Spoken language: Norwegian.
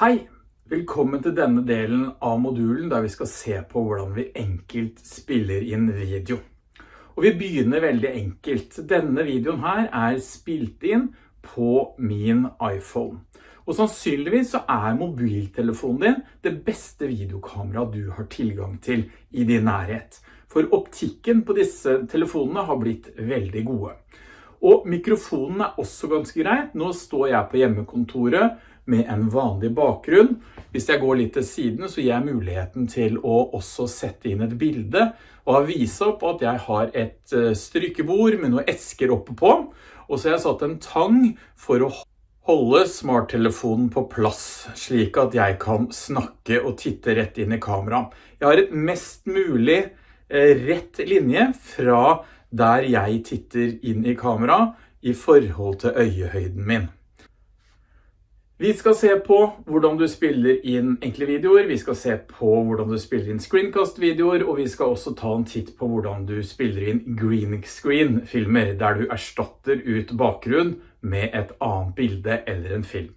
Hei! Velkommen til denne delen av modulen der vi skal se på hvordan vi enkelt spiller inn video. Og vi begynner veldig enkelt. Denne videoen her er spilt inn på min iPhone. Og sannsynligvis så er mobiltelefonen din det beste videokamera du har tilgang til i din nærhet. For optikken på disse telefonene har blitt veldig gode. Og mikrofonen er også ganske greit. Nå står jeg på hjemmekontoret med en vanlig bakgrunn. Hvis jeg går litt til siden så gir jeg muligheten til å også sette inn et bilde og vise opp at jeg har et eh, strykebord med noen esker oppe på. Og så har jeg satt en tang for å holde smarttelefonen på plass, slik at jeg kan snakke og titte rett inn i kamera. Jeg har et mest mulig eh, rett linje fra der jeg titter inn i kamera i forhold til øyehøyden min. Vi skal se på hvordan du spiller inn enkle videoer, vi skal se på hvordan du spiller inn screencast-videoer, og vi skal også ta en titt på hvordan du spiller inn green screen-filmer, der du erstatter ut bakgrunn med et annet bilde eller en film.